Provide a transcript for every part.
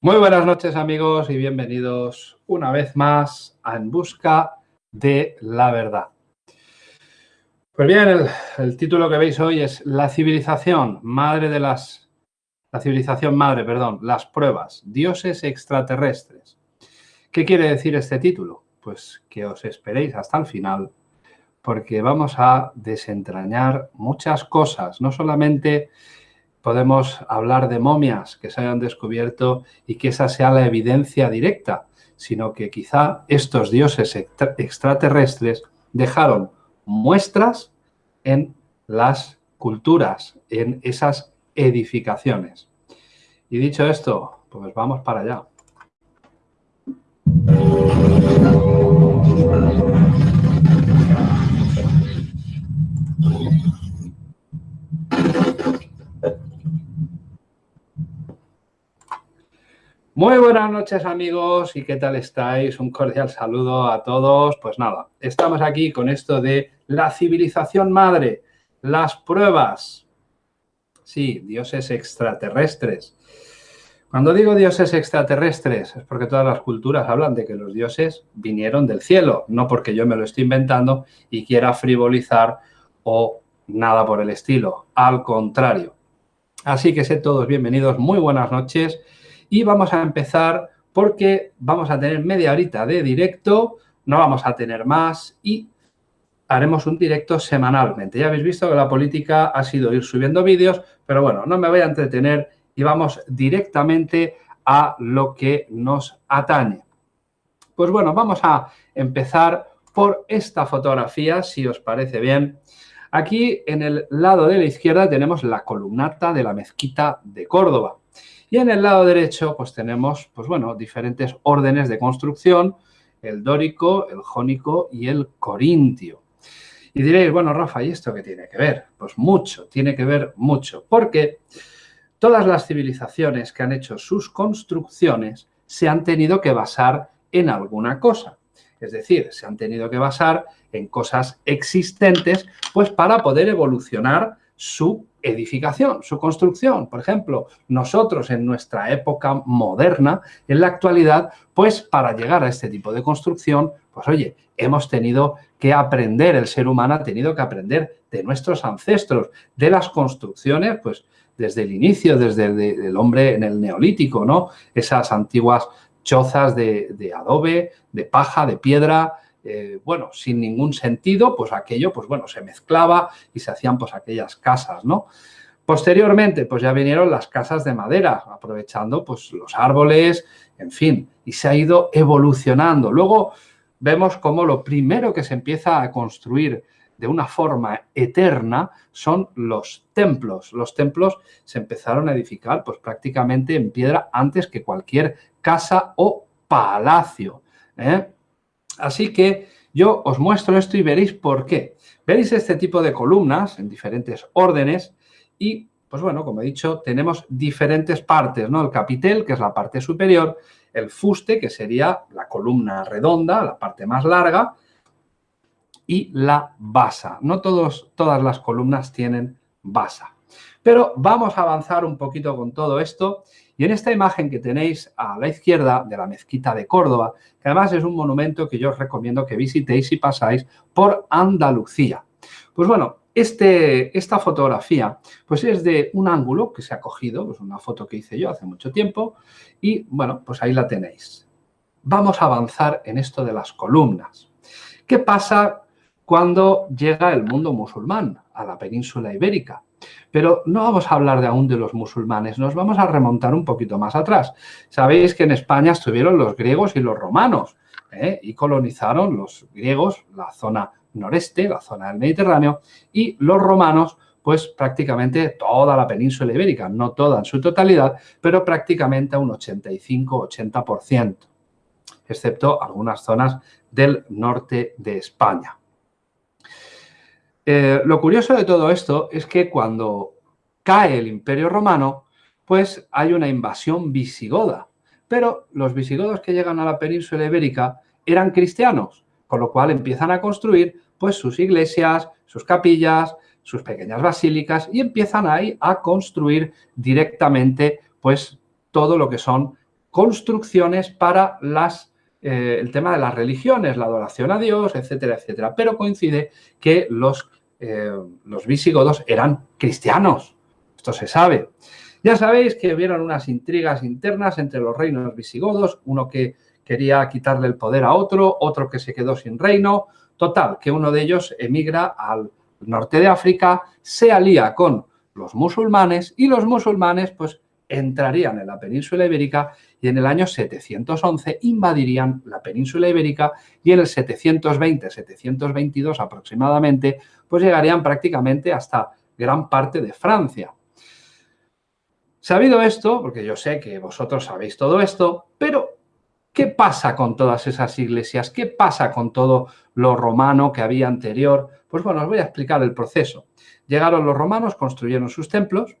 Muy buenas noches amigos y bienvenidos una vez más a En Busca de la Verdad. Pues bien, el, título que veis hoy es La civilización, madre de las... La civilización madre, perdón, las pruebas, dioses extraterrestres. ¿Qué quiere decir este título? Pues que os esperéis hasta el final porque vamos a desentrañar muchas cosas, no solamente podemos hablar de momias que se hayan descubierto y que esa sea la evidencia directa, sino que quizá estos dioses extraterrestres dejaron muestras en las culturas, en esas edificaciones. Y dicho esto, pues vamos para allá. Muy buenas noches amigos y qué tal estáis, un cordial saludo a todos. Pues nada, estamos aquí con esto de la civilización madre, las pruebas. Sí, dioses extraterrestres. Cuando digo dioses extraterrestres es porque todas las culturas hablan de que los dioses vinieron del cielo, no porque yo me lo estoy inventando y quiera frivolizar o nada por el estilo, al contrario. Así que sé todos bienvenidos, muy buenas noches y vamos a empezar porque vamos a tener media horita de directo, no vamos a tener más y haremos un directo semanalmente. Ya habéis visto que la política ha sido ir subiendo vídeos, pero bueno, no me voy a entretener y vamos directamente a lo que nos atañe. Pues bueno, vamos a empezar por esta fotografía, si os parece bien. Aquí en el lado de la izquierda tenemos la columnata de la mezquita de Córdoba. Y en el lado derecho, pues tenemos, pues bueno, diferentes órdenes de construcción, el dórico, el jónico y el corintio. Y diréis, bueno, Rafa, ¿y esto qué tiene que ver? Pues mucho, tiene que ver mucho, porque todas las civilizaciones que han hecho sus construcciones se han tenido que basar en alguna cosa. Es decir, se han tenido que basar en cosas existentes, pues para poder evolucionar su edificación, su construcción. Por ejemplo, nosotros en nuestra época moderna, en la actualidad, pues para llegar a este tipo de construcción, pues oye, hemos tenido que aprender, el ser humano ha tenido que aprender de nuestros ancestros, de las construcciones, pues desde el inicio, desde el, hombre en el neolítico, ¿no? Esas antiguas chozas de, adobe, de paja, de piedra, eh, bueno, sin ningún sentido, pues aquello, pues bueno, se mezclaba y se hacían pues aquellas casas, ¿no? Posteriormente, pues ya vinieron las casas de madera, aprovechando pues los árboles, en fin, y se ha ido evolucionando. Luego vemos como lo primero que se empieza a construir de una forma eterna son los templos. Los templos se empezaron a edificar pues prácticamente en piedra antes que cualquier casa o palacio. ¿eh? Así que yo os muestro esto y veréis por qué. Veréis este tipo de columnas en diferentes órdenes y, pues bueno, como he dicho, tenemos diferentes partes, ¿no? El capitel, que es la parte superior, el fuste, que sería la columna redonda, la parte más larga, y la basa. No todos, todas las columnas tienen basa. Pero vamos a avanzar un poquito con todo esto y en esta imagen que tenéis a la izquierda de la mezquita de Córdoba, que además es un monumento que yo os recomiendo que visitéis si pasáis por Andalucía. Pues bueno, este, esta fotografía pues es de un ángulo que se ha cogido, pues una foto que hice yo hace mucho tiempo y bueno, pues ahí la tenéis. Vamos a avanzar en esto de las columnas. ¿Qué pasa cuando llega el mundo musulmán a la península ibérica? Pero no vamos a hablar de aún de los musulmanes, nos vamos a remontar un poquito más atrás. Sabéis que en España estuvieron los griegos y los romanos ¿eh? y colonizaron los griegos la zona noreste, la zona del Mediterráneo, y los romanos pues prácticamente toda la península ibérica, no toda en su totalidad, pero prácticamente un 85-80%, excepto algunas zonas del norte de España. Eh, lo curioso de todo esto es que cuando cae el Imperio Romano, pues hay una invasión visigoda. Pero los visigodos que llegan a la península ibérica eran cristianos, con lo cual empiezan a construir pues sus iglesias, sus capillas, sus pequeñas basílicas y empiezan ahí a construir directamente pues todo lo que son construcciones para las, eh, el tema de las religiones, la adoración a Dios, etcétera, etcétera. Pero coincide que los, eh, los visigodos eran cristianos. Esto se sabe. Ya sabéis que hubieron unas intrigas internas entre los reinos visigodos, uno que quería quitarle el poder a otro, otro que se quedó sin reino. Total, que uno de ellos emigra al norte de África, se alía con los musulmanes y los musulmanes pues entrarían en la península ibérica y en el año 711 invadirían la península ibérica y en el 720-722 aproximadamente pues llegarían prácticamente hasta gran parte de Francia. Sabido esto, porque yo sé que vosotros sabéis todo esto, pero ¿qué pasa con todas esas iglesias? ¿Qué pasa con todo lo romano que había anterior? Pues bueno, os voy a explicar el proceso. Llegaron los romanos, construyeron sus templos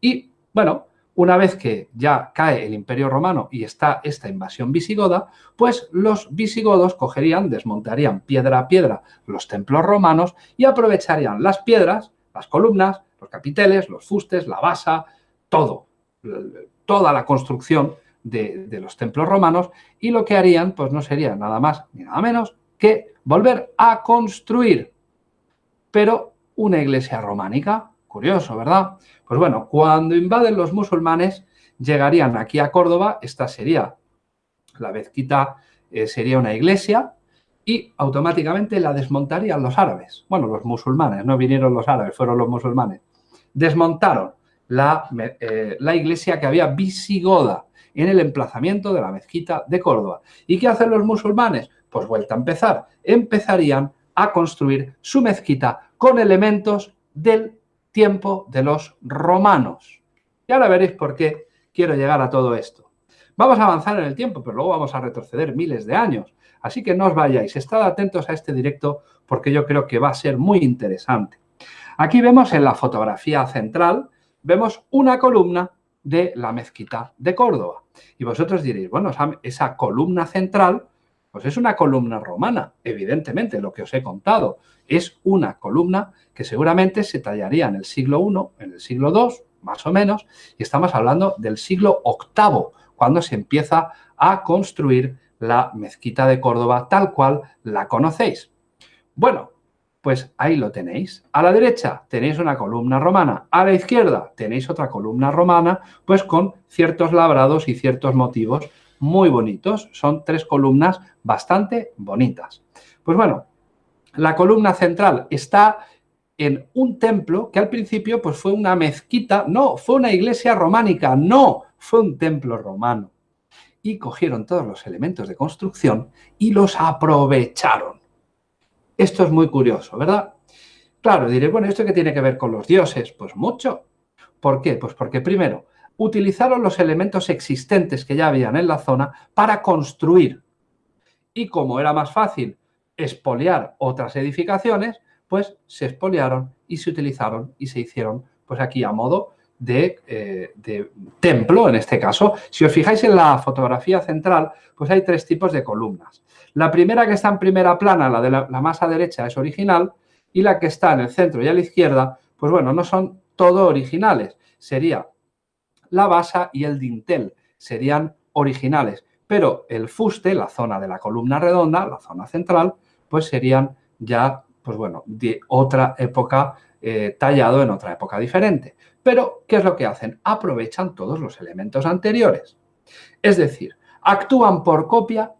y, bueno, una vez que ya cae el Imperio Romano y está esta invasión visigoda, pues los visigodos cogerían, desmontarían piedra a piedra los templos romanos y aprovecharían las piedras, las columnas, los capiteles, los fustes, la basa, todo, toda la construcción de, de, los templos romanos y lo que harían pues no sería nada más ni nada menos que volver a construir, pero una iglesia románica. Curioso, ¿verdad? Pues bueno, cuando invaden los musulmanes, llegarían aquí a Córdoba, esta sería la mezquita, eh, sería una iglesia, y automáticamente la desmontarían los árabes. Bueno, los musulmanes, no vinieron los árabes, fueron los musulmanes. Desmontaron la, eh, la iglesia que había visigoda en el emplazamiento de la mezquita de Córdoba. ¿Y qué hacen los musulmanes? Pues vuelta a empezar. Empezarían a construir su mezquita con elementos del tiempo de los romanos. Y ahora veréis por qué quiero llegar a todo esto. Vamos a avanzar en el tiempo, pero luego vamos a retroceder miles de años. Así que no os vayáis, estad atentos a este directo porque yo creo que va a ser muy interesante. Aquí vemos en la fotografía central, vemos una columna de la mezquita de Córdoba. Y vosotros diréis, bueno, esa columna central, pues es una columna romana, evidentemente, lo que os he contado. Es una columna que seguramente se tallaría en el siglo I, en el siglo II, más o menos, y estamos hablando del siglo VIII, cuando se empieza a construir la mezquita de Córdoba tal cual la conocéis. Bueno, pues ahí lo tenéis. A la derecha tenéis una columna romana, a la izquierda tenéis otra columna romana, pues con ciertos labrados y ciertos motivos muy bonitos. Son tres columnas bastante bonitas. Pues bueno, la columna central está en un templo que al principio pues fue una mezquita, no, fue una iglesia románica, no, fue un templo romano. Y cogieron todos los elementos de construcción y los aprovecharon. Esto es muy curioso, ¿verdad? Claro, diré, bueno, ¿esto qué tiene que ver con los dioses? Pues mucho. ¿Por qué? Pues porque primero, utilizaron los elementos existentes que ya habían en la zona para construir. Y como era más fácil expoliar otras edificaciones, pues se expoliaron y se utilizaron y se hicieron pues aquí a modo de, eh, de, templo en este caso. Si os fijáis en la fotografía central, pues hay tres tipos de columnas. La primera que está en primera plana, la de la, la más derecha, es original y la que está en el centro y a la izquierda, pues bueno, no son todo originales. Sería la basa y el dintel, serían originales. Pero el fuste, la zona de la columna redonda, la zona central, pues serían ya pues bueno, de otra época, eh, tallado en otra época diferente. Pero, ¿qué es lo que hacen? Aprovechan todos los elementos anteriores. Es decir, actúan por copia.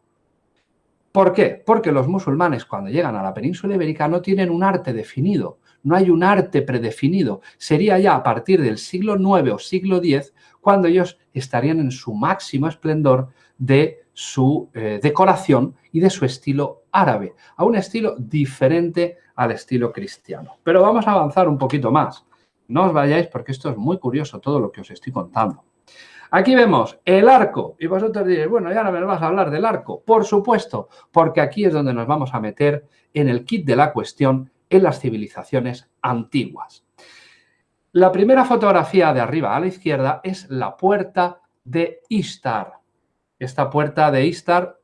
¿Por qué? Porque los musulmanes cuando llegan a la península ibérica no tienen un arte definido, no hay un arte predefinido. Sería ya a partir del siglo IX o siglo X cuando ellos estarían en su máximo esplendor de su eh, decoración y de su estilo árabe, a un estilo diferente al estilo cristiano. Pero vamos a avanzar un poquito más. No os vayáis porque esto es muy curioso todo lo que os estoy contando. Aquí vemos el arco y vosotros diréis, bueno, ya no me vas a hablar del arco. Por supuesto, porque aquí es donde nos vamos a meter en el kit de la cuestión en las civilizaciones antiguas. La primera fotografía de arriba a la izquierda es la puerta de Istar. Esta puerta de Istar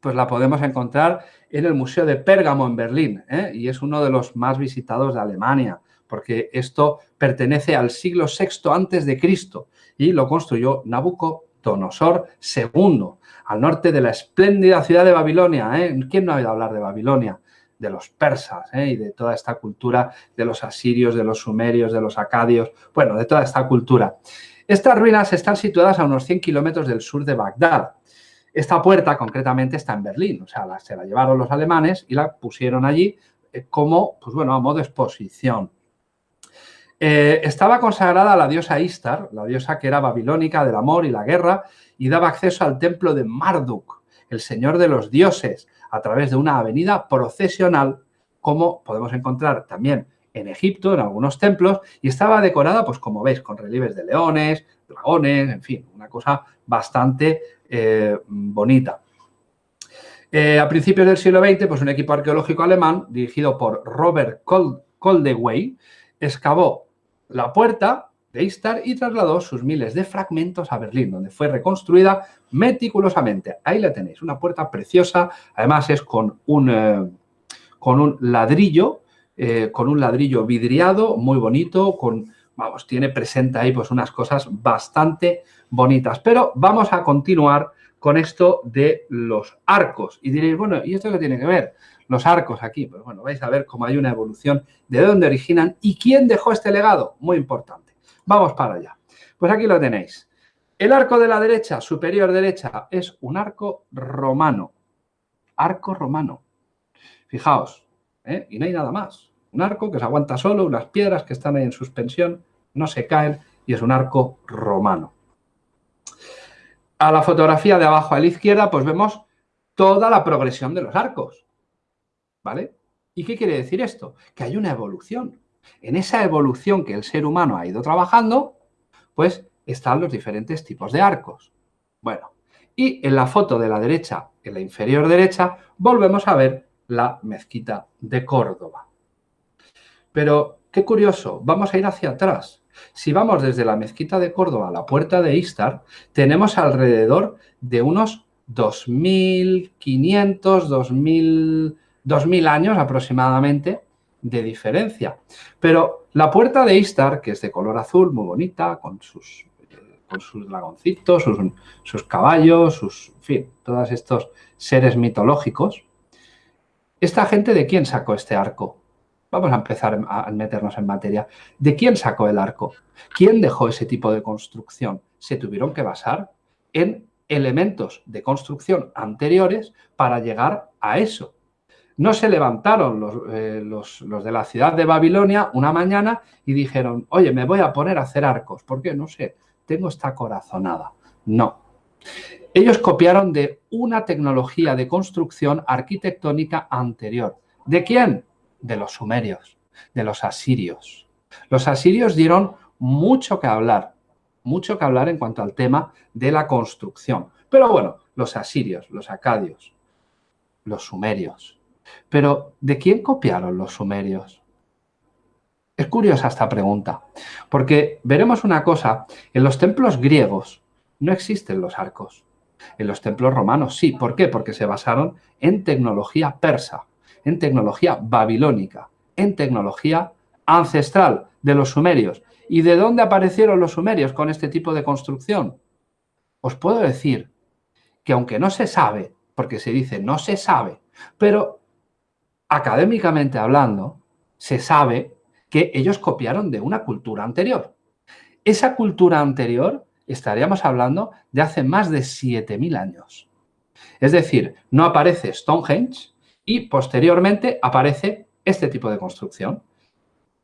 pues la podemos encontrar en el Museo de Pérgamo en Berlín ¿eh? y es uno de los más visitados de Alemania porque esto pertenece al siglo VI antes de Cristo y lo construyó Nabucodonosor II, al norte de la espléndida ciudad de Babilonia. ¿eh? ¿Quién no ha oído hablar de Babilonia? De los persas ¿eh? y de toda esta cultura de los asirios, de los sumerios, de los acadios, bueno, de toda esta cultura. Estas ruinas están situadas a unos 100 kilómetros del sur de Bagdad. Esta puerta concretamente está en Berlín, o sea, se la llevaron los alemanes y la pusieron allí eh, como, pues bueno, a modo de exposición. Eh, estaba consagrada a la diosa Istar, la diosa que era babilónica del amor y la guerra, y daba acceso al templo de Marduk, el señor de los dioses, a través de una avenida procesional, como podemos encontrar también en Egipto, en algunos templos, y estaba decorada, pues como veis, con relieves de leones, dragones, en fin, una cosa bastante eh, bonita. Eh, a principios del siglo XX, pues un equipo arqueológico alemán, dirigido por Robert Coldewey, excavó la puerta de Istar y trasladó sus miles de fragmentos a Berlín, donde fue reconstruida meticulosamente. Ahí la tenéis, una puerta preciosa, además es con un, eh, con un ladrillo, eh, con un ladrillo vidriado, muy bonito, con, vamos, tiene presente ahí pues unas cosas bastante bonitas. Pero vamos a continuar con esto de los arcos. Y diréis, bueno, ¿y esto qué tiene que ver? Los arcos aquí. Pues bueno, vais a ver cómo hay una evolución de dónde originan y quién dejó este legado. Muy importante. Vamos para allá. Pues aquí lo tenéis. El arco de la derecha, superior derecha, es un arco romano. Arco romano. Fijaos, ¿eh? y no hay nada más. Un arco que se aguanta solo, unas piedras que están ahí en suspensión, no se caen y es un arco romano. A la fotografía de abajo a la izquierda, pues vemos toda la progresión de los arcos. ¿Vale? ¿Y qué quiere decir esto? Que hay una evolución. En esa evolución que el ser humano ha ido trabajando, pues están los diferentes tipos de arcos. Bueno, y en la foto de la derecha, en la inferior derecha, volvemos a ver la mezquita de Córdoba. Pero, qué curioso, vamos a ir hacia atrás. Si vamos desde la mezquita de Córdoba a la puerta de Istar, tenemos alrededor de unos 2.500, 2.000, 2.000 años aproximadamente de diferencia. Pero la puerta de Istar, que es de color azul, muy bonita, con sus, con sus dragoncitos, sus, sus caballos, sus, en fin, todos estos seres mitológicos, ¿esta gente de quién sacó este arco? Vamos a empezar a meternos en materia. ¿De quién sacó el arco? ¿Quién dejó ese tipo de construcción? Se tuvieron que basar en elementos de construcción anteriores para llegar a eso. No se levantaron los, eh, los, de la ciudad de Babilonia una mañana y dijeron, oye, me voy a poner a hacer arcos. ¿Por qué? No sé, tengo esta corazonada. No. Ellos copiaron de una tecnología de construcción arquitectónica anterior. ¿De quién? de los sumerios, de los asirios. Los asirios dieron mucho que hablar, mucho que hablar en cuanto al tema de la construcción. Pero bueno, los asirios, los acadios, los sumerios. Pero, ¿de quién copiaron los sumerios? Es curiosa esta pregunta, porque veremos una cosa, en los templos griegos no existen los arcos. En los templos romanos sí. ¿Por qué? Porque se basaron en tecnología persa en tecnología babilónica, en tecnología ancestral de los sumerios. ¿Y de dónde aparecieron los sumerios con este tipo de construcción? Os puedo decir que aunque no se sabe, porque se dice no se sabe, pero académicamente hablando, se sabe que ellos copiaron de una cultura anterior. Esa cultura anterior estaríamos hablando de hace más de 7.000 años. Es decir, no aparece Stonehenge, y posteriormente aparece este tipo de construcción.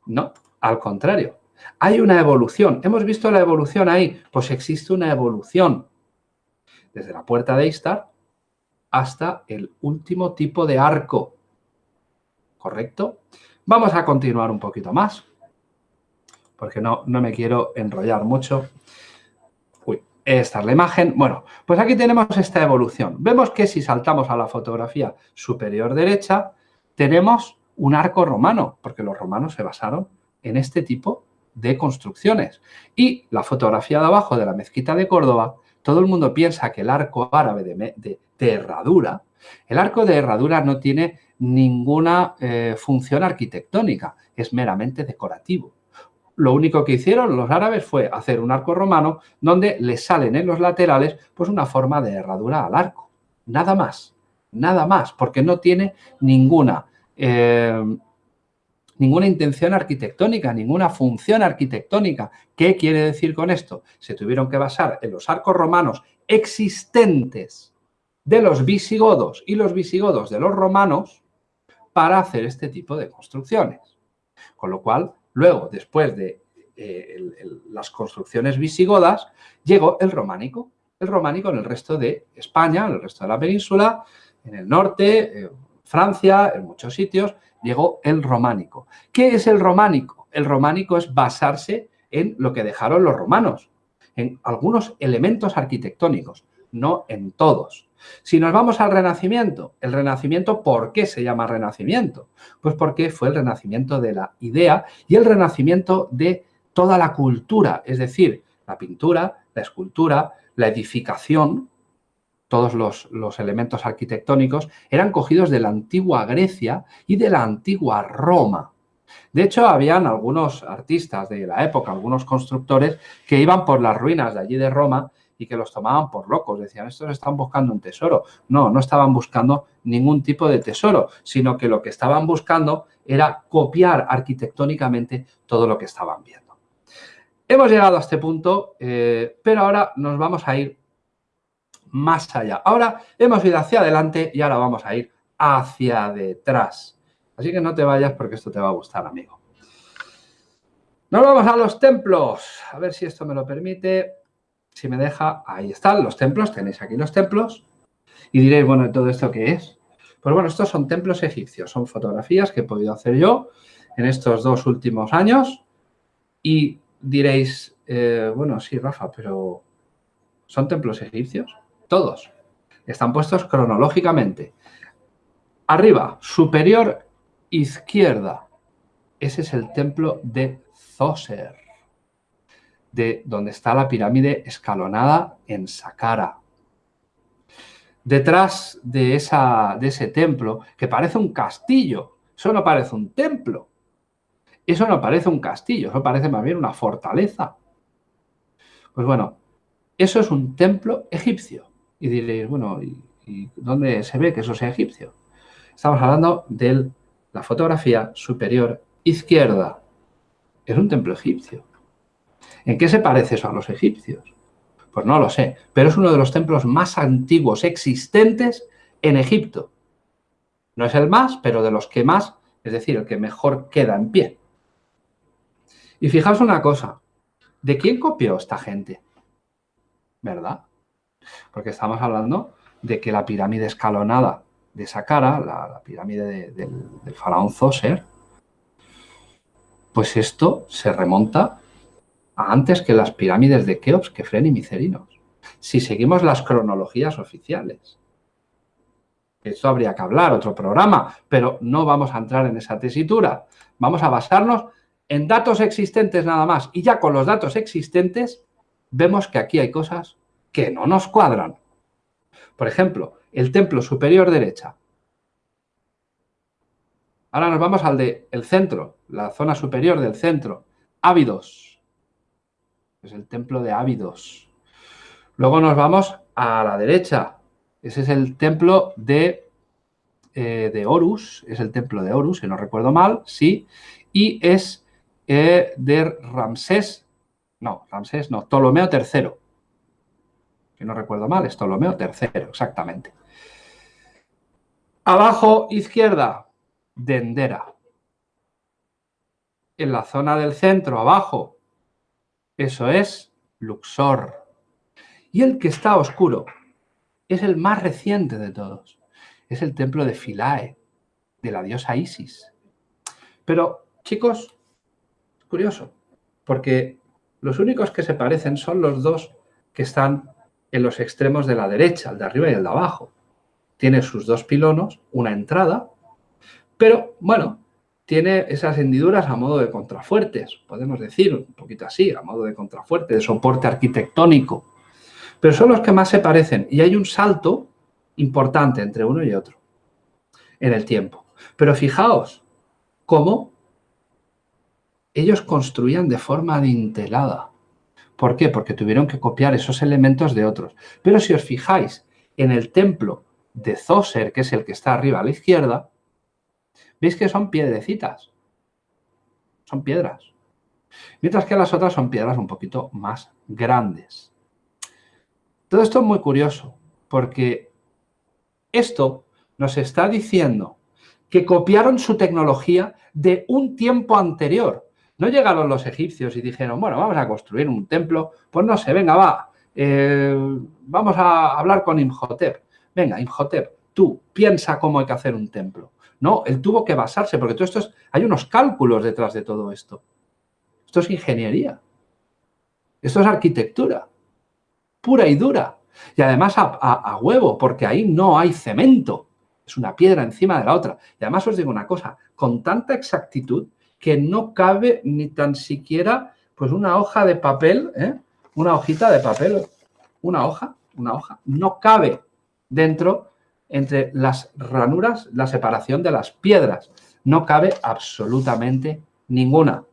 No, al contrario. Hay una evolución. ¿Hemos visto la evolución ahí? Pues existe una evolución. Desde la puerta de Istar hasta el último tipo de arco. ¿Correcto? Vamos a continuar un poquito más, porque no, no me quiero enrollar mucho. Esta es la imagen. Bueno, pues aquí tenemos esta evolución. Vemos que si saltamos a la fotografía superior derecha, tenemos un arco romano, porque los romanos se basaron en este tipo de construcciones. Y la fotografía de abajo de la mezquita de Córdoba, todo el mundo piensa que el arco árabe de, herradura, el arco de herradura no tiene ninguna eh, función arquitectónica, es meramente decorativo. lo único que hicieron los árabes fue hacer un arco romano donde le salen en los laterales pues una forma de herradura al arco. Nada más, nada más, porque no tiene ninguna, eh, ninguna intención arquitectónica, ninguna función arquitectónica. ¿Qué quiere decir con esto? Se tuvieron que basar en los arcos romanos existentes de los visigodos y los visigodos de los romanos para hacer este tipo de construcciones. Con lo cual, Luego, después de eh, las construcciones visigodas, llegó el románico. El románico en el resto de España, en el resto de la península, en el norte, eh, Francia, en muchos sitios, llegó el románico. ¿Qué es el románico? El románico es basarse en lo que dejaron los romanos, en algunos elementos arquitectónicos, no en todos. Si nos vamos al Renacimiento, el Renacimiento, ¿por qué se llama Renacimiento? Pues porque fue el renacimiento de la idea y el renacimiento de toda la cultura, es decir, la pintura, la escultura, la edificación, todos los, los, elementos arquitectónicos, eran cogidos de la antigua Grecia y de la antigua Roma. De hecho, habían algunos artistas de la época, algunos constructores, que iban por las ruinas de allí de Roma y que los tomaban por locos. Decían, estos están buscando un tesoro. No, no estaban buscando ningún tipo de tesoro, sino que lo que estaban buscando era copiar arquitectónicamente todo lo que estaban viendo. Hemos llegado a este punto, eh, pero ahora nos vamos a ir más allá. Ahora hemos ido hacia adelante y ahora vamos a ir hacia detrás. Así que no te vayas porque esto te va a gustar, amigo. Nos vamos a los templos. A ver si esto me lo permite si me deja, ahí están los templos, tenéis aquí los templos. Y diréis, bueno, ¿todo esto qué es? Pues bueno, estos son templos egipcios, son fotografías que he podido hacer yo en estos dos últimos años. Y diréis, eh, bueno, sí, Rafa, pero ¿son templos egipcios? Todos. Están puestos cronológicamente. Arriba, superior izquierda. Ese es el templo de Zoser de donde está la pirámide escalonada en Saqqara. Detrás de, esa, de ese templo, que parece un castillo, eso no parece un templo, eso no parece un castillo, eso parece más bien una fortaleza. Pues bueno, eso es un templo egipcio. Y diréis, bueno, ¿y, dónde se ve que eso sea egipcio? Estamos hablando de la fotografía superior izquierda. Es un templo egipcio. ¿En qué se parece eso a los egipcios? Pues no lo sé, pero es uno de los templos más antiguos existentes en Egipto. No es el más, pero de los que más, es decir, el que mejor queda en pie. Y fijaos una cosa, ¿de quién copió esta gente? ¿Verdad? Porque estamos hablando de que la pirámide escalonada de Saqqara, la, pirámide del faraón Zoser, pues esto se remonta antes que las pirámides de Keops, Kefren y Micerinos. Si seguimos las cronologías oficiales. Esto habría que hablar, otro programa, pero no vamos a entrar en esa tesitura. Vamos a basarnos en datos existentes nada más. Y ya con los datos existentes vemos que aquí hay cosas que no nos cuadran. Por ejemplo, el templo superior derecha. Ahora nos vamos al de el centro, la zona superior del centro. Ávidos es el templo de Ávidos. Luego nos vamos a la derecha. Ese es el templo de, eh, de Horus, es el templo de Horus, si no recuerdo mal, sí, y es eh, de Ramsés, no, Ramsés no, Ptolomeo III. Si no recuerdo mal, es Ptolomeo III, exactamente. Abajo, izquierda, Dendera. En la zona del centro, abajo, eso es Luxor. Y el que está oscuro es el más reciente de todos. Es el templo de Philae, de la diosa Isis. Pero, chicos, es curioso, porque los únicos que se parecen son los dos que están en los extremos de la derecha, el de arriba y el de abajo. Tiene sus dos pilonos, una entrada, pero, bueno, tiene esas hendiduras a modo de contrafuertes, podemos decir, un poquito así, a modo de contrafuerte, de soporte arquitectónico. Pero son los que más se parecen y hay un salto importante entre uno y otro en el tiempo. Pero fijaos cómo ellos construían de forma adintelada. ¿Por qué? Porque tuvieron que copiar esos elementos de otros. Pero si os fijáis en el templo de Zoser, que es el que está arriba a la izquierda, veis que son piedrecitas. Son piedras. Mientras que las otras son piedras un poquito más grandes. Todo esto es muy curioso, porque esto nos está diciendo que copiaron su tecnología de un tiempo anterior. No llegaron los egipcios y dijeron, bueno, vamos a construir un templo, pues no sé, venga, va, eh, vamos a hablar con Imhotep. Venga, Imhotep, tú piensa cómo hay que hacer un templo. No, él tuvo que basarse, porque todo esto es, hay unos cálculos detrás de todo esto. Esto es ingeniería. Esto es arquitectura. Pura y dura. Y además a, huevo, porque ahí no hay cemento. Es una piedra encima de la otra. Y además os digo una cosa, con tanta exactitud que no cabe ni tan siquiera pues una hoja de papel, ¿eh? una hojita de papel, una hoja, una hoja, no cabe dentro entre las ranuras, la separación de las piedras. No cabe absolutamente ninguna.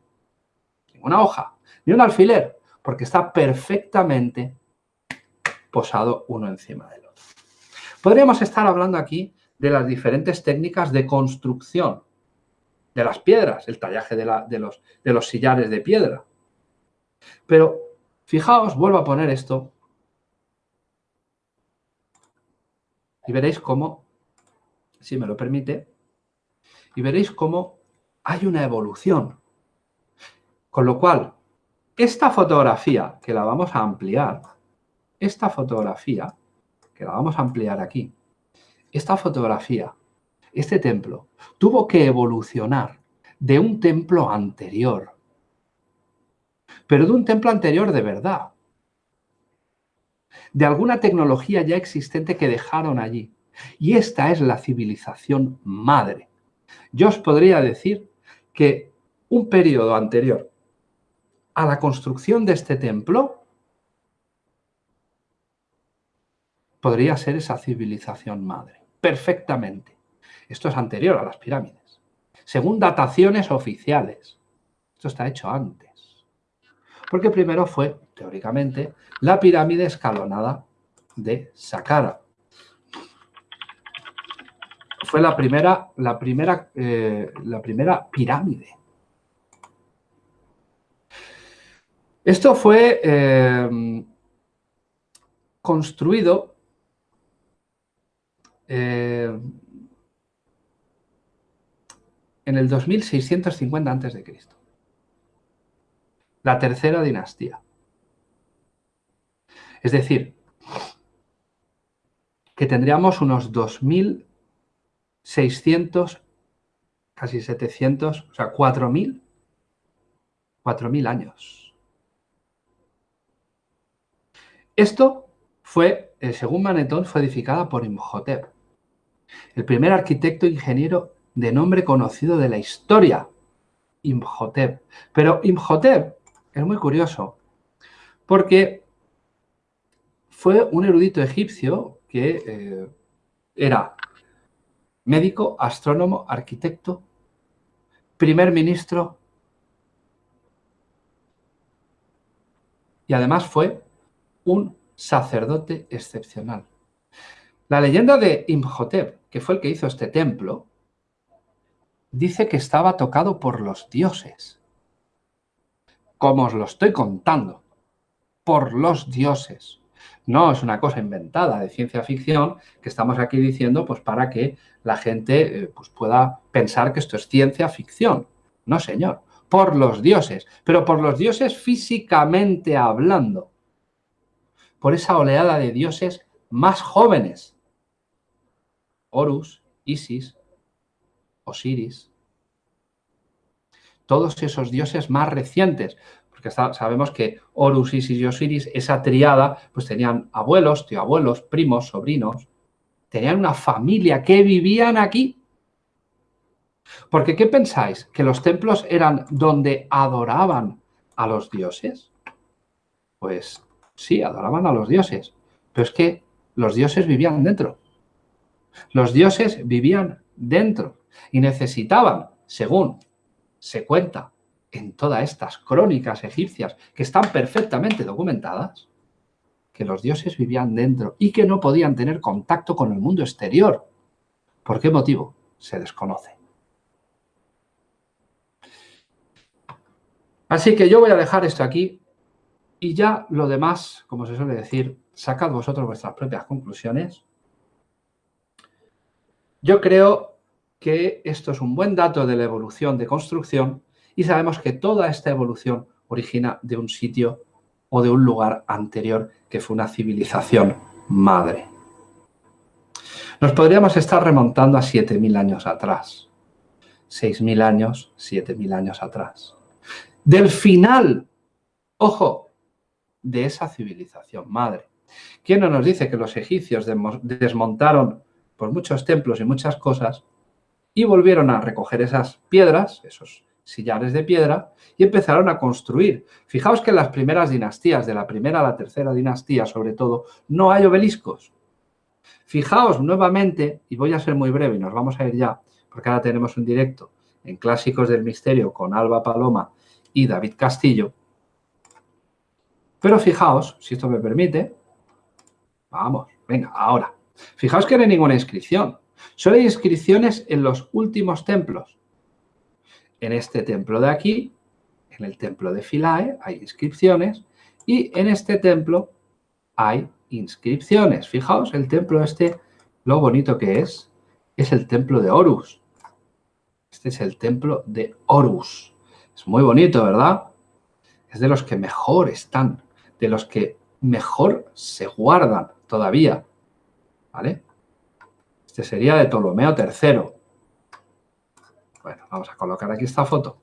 Ninguna hoja, ni un alfiler, porque está perfectamente posado uno encima del otro. Podríamos estar hablando aquí de las diferentes técnicas de construcción de las piedras, el tallaje de, los, de los sillares de piedra. Pero fijaos, vuelvo a poner esto y veréis cómo, si me lo permite, y veréis cómo hay una evolución. Con lo cual, esta fotografía, que la vamos a ampliar, esta fotografía, que la vamos a ampliar aquí, esta fotografía, este templo, tuvo que evolucionar de un templo anterior, pero de un templo anterior de verdad, de alguna tecnología ya existente que dejaron allí. Y esta es la civilización madre. Yo os podría decir que un periodo anterior a la construcción de este templo podría ser esa civilización madre, perfectamente. Esto es anterior a las pirámides. Según dataciones oficiales. Esto está hecho antes. Porque primero fue, teóricamente, la pirámide escalonada de Saqqara. Fue la primera, la primera, eh, la primera pirámide. Esto fue eh, construido eh, en el 2650 a.C. La tercera dinastía. Es decir, que tendríamos unos 2.600, casi 700, o sea, 4.000, 4.000 años. Esto fue, eh, según Manetón, fue edificada por Imhotep, el primer arquitecto ingeniero de nombre conocido de la historia, Imhotep. Pero Imhotep es muy curioso, porque fue un erudito egipcio que eh, era médico, astrónomo, arquitecto, primer ministro y además fue un sacerdote excepcional. La leyenda de Imhotep, que fue el que hizo este templo, dice que estaba tocado por los dioses. Como os lo estoy contando, por los dioses. No es una cosa inventada de ciencia ficción que estamos aquí diciendo pues para que la gente eh, pues, pueda pensar que esto es ciencia ficción. No, señor. Por los dioses. Pero por los dioses físicamente hablando. Por esa oleada de dioses más jóvenes. Horus, Isis, Osiris. Todos esos dioses más recientes porque sabemos que Horus, Isis y Osiris, esa triada, pues tenían abuelos, tío-abuelos, primos, sobrinos, tenían una familia que vivían aquí. Porque, ¿qué pensáis? ¿Que los templos eran donde adoraban a los dioses? Pues sí, adoraban a los dioses, pero es que los dioses vivían dentro. Los dioses vivían dentro y necesitaban, según se cuenta, en todas estas crónicas egipcias que están perfectamente documentadas que los dioses vivían dentro y que no podían tener contacto con el mundo exterior. ¿Por qué motivo? Se desconoce. Así que yo voy a dejar esto aquí y ya lo demás, como se suele decir, sacad vosotros vuestras propias conclusiones. Yo creo que esto es un buen dato de la evolución de construcción y sabemos que toda esta evolución origina de un sitio o de un lugar anterior que fue una civilización madre. Nos podríamos estar remontando a 7.000 años atrás. 6.000 años, 7.000 años atrás. Del final, ojo, de esa civilización madre. ¿Quién no nos dice que los egipcios desmontaron por muchos templos y muchas cosas y volvieron a recoger esas piedras, esos sillares de piedra, y empezaron a construir. Fijaos que en las primeras dinastías, de la primera a la tercera dinastía sobre todo, no hay obeliscos. Fijaos nuevamente, y voy a ser muy breve y nos vamos a ir ya, porque ahora tenemos un directo en Clásicos del Misterio con Alba Paloma y David Castillo. Pero fijaos, si esto me permite, vamos, venga, ahora. Fijaos que no hay ninguna inscripción. Solo hay inscripciones en los últimos templos en este templo de aquí, en el templo de Philae, hay inscripciones y en este templo hay inscripciones. Fijaos, el templo este, lo bonito que es, es el templo de Horus. Este es el templo de Horus. Es muy bonito, ¿verdad? Es de los que mejor están, de los que mejor se guardan todavía. ¿Vale? Este sería de Ptolomeo III. Bueno, vamos a colocar aquí esta foto.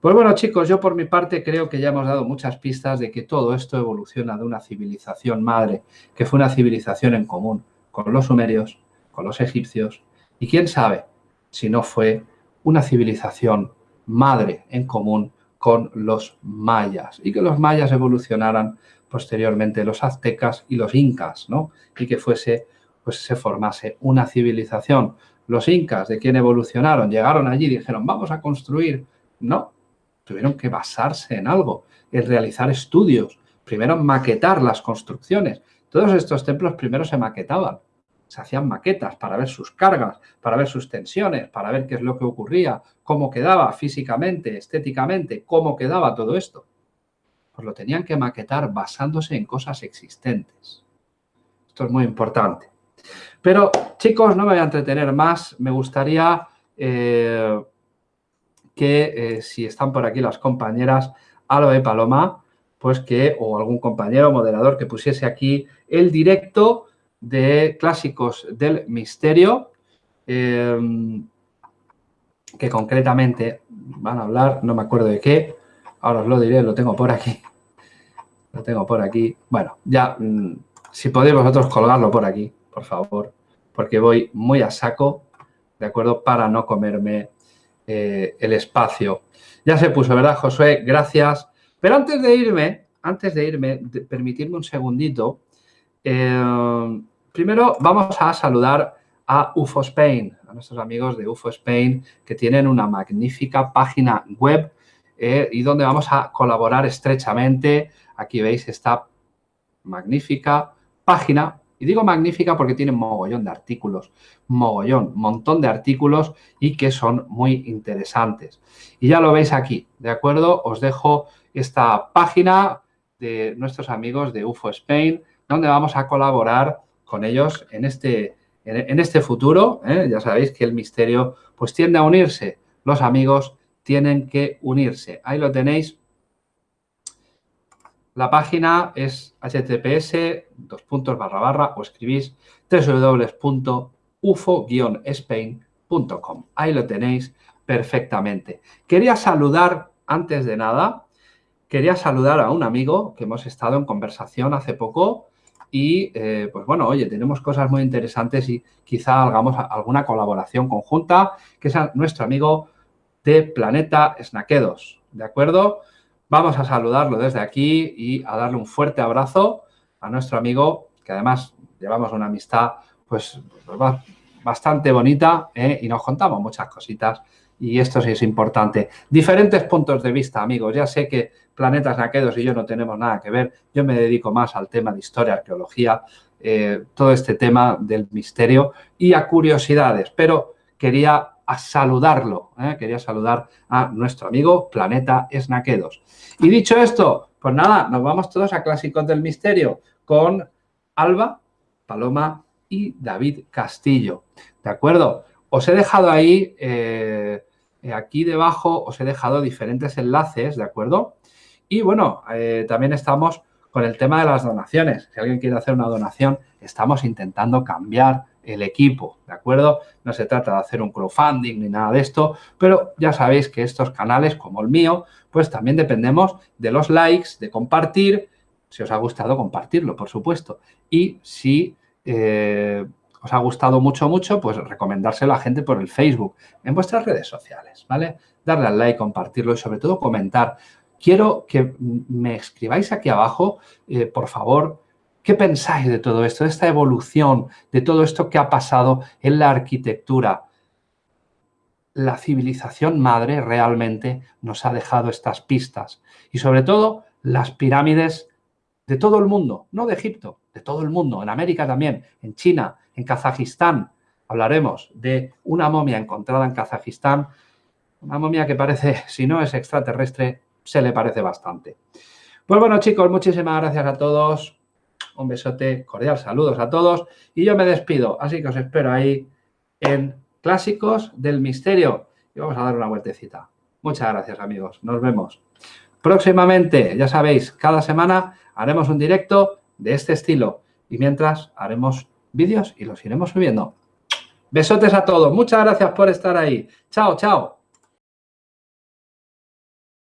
Pues bueno, chicos, yo por mi parte creo que ya hemos dado muchas pistas de que todo esto evoluciona de una civilización madre, que fue una civilización en común con los sumerios, con los egipcios, y quién sabe si no fue una civilización madre en común con los mayas, y que los mayas evolucionaran posteriormente los aztecas y los incas, ¿no? Y que fuese, pues se formase una civilización los incas, de quien evolucionaron, llegaron allí y dijeron, vamos a construir. No, tuvieron que basarse en algo, en realizar estudios, primero maquetar las construcciones. Todos estos templos primero se maquetaban, se hacían maquetas para ver sus cargas, para ver sus tensiones, para ver qué es lo que ocurría, cómo quedaba físicamente, estéticamente, cómo quedaba todo esto. Pues lo tenían que maquetar basándose en cosas existentes. Esto es muy importante. Pero, chicos, no me voy a entretener más. Me gustaría eh, que, eh, si están por aquí las compañeras, Aloe Paloma, pues que, o algún compañero moderador que pusiese aquí el directo de Clásicos del Misterio, eh, que concretamente van a hablar, no me acuerdo de qué, ahora os lo diré, lo tengo por aquí, lo tengo por aquí. Bueno, ya, mm, si podéis vosotros colgarlo por aquí, por favor porque voy muy a saco, ¿de acuerdo? Para no comerme eh, el espacio. Ya se puso, ¿verdad, Josué? Gracias. Pero antes de irme, antes de irme, permitirme un segundito. Eh, primero vamos a saludar a UFO Spain, a nuestros amigos de UFO Spain, que tienen una magnífica página web eh, y donde vamos a colaborar estrechamente. Aquí veis esta magnífica página y digo magnífica porque tiene mogollón de artículos, mogollón, montón de artículos y que son muy interesantes. Y ya lo veis aquí, ¿de acuerdo? Os dejo esta página de nuestros amigos de UFO Spain, donde vamos a colaborar con ellos en este, en este futuro. ¿eh? Ya sabéis que el misterio pues tiende a unirse. Los amigos tienen que unirse. Ahí lo tenéis la página es https dos puntos barra barra o escribís www.ufo-spain.com. Ahí lo tenéis perfectamente. Quería saludar, antes de nada, quería saludar a un amigo que hemos estado en conversación hace poco y, eh, pues bueno, oye, tenemos cosas muy interesantes y quizá hagamos alguna colaboración conjunta, que es nuestro amigo de Planeta Snaquedos, ¿de acuerdo? Vamos a saludarlo desde aquí y a darle un fuerte abrazo a nuestro amigo, que además llevamos una amistad pues, bastante bonita ¿eh? y nos contamos muchas cositas y esto sí es importante. Diferentes puntos de vista, amigos. Ya sé que Planetas Naquedos y yo no tenemos nada que ver. Yo me dedico más al tema de historia, arqueología, eh, todo este tema del misterio y a curiosidades. Pero quería saludarlo, ¿eh? quería saludar a nuestro amigo Planeta Esnaquedos. Y dicho esto, pues nada, nos vamos todos a Clásicos del Misterio con Alba, Paloma y David Castillo. ¿De acuerdo? Os he dejado ahí, eh, aquí debajo, os he dejado diferentes enlaces, ¿de acuerdo? Y bueno, eh, también estamos con el tema de las donaciones. Si alguien quiere hacer una donación, estamos intentando cambiar el equipo, ¿de acuerdo? No se trata de hacer un crowdfunding ni nada de esto, pero ya sabéis que estos canales, como el mío, pues también dependemos de los likes, de compartir, si os ha gustado, compartirlo, por supuesto. Y si eh, os ha gustado mucho, mucho, pues recomendárselo a gente por el Facebook, en vuestras redes sociales, ¿vale? Darle al like, compartirlo y sobre todo comentar. Quiero que me escribáis aquí abajo, eh, por favor, ¿Qué pensáis de todo esto, de esta evolución, de todo esto que ha pasado en la arquitectura? La civilización madre realmente nos ha dejado estas pistas y sobre todo las pirámides de todo el mundo, no de Egipto, de todo el mundo, en América también, en China, en Kazajistán. Hablaremos de una momia encontrada en Kazajistán, una momia que parece, si no es extraterrestre, se le parece bastante. Pues bueno, chicos, muchísimas gracias a todos. Un besote cordial, saludos a todos y yo me despido. Así que os espero ahí en Clásicos del Misterio y vamos a dar una vueltecita. Muchas gracias, amigos. Nos vemos. Próximamente, ya sabéis, cada semana haremos un directo de este estilo y mientras haremos vídeos y los iremos subiendo. Besotes a todos. Muchas gracias por estar ahí. Chao, chao.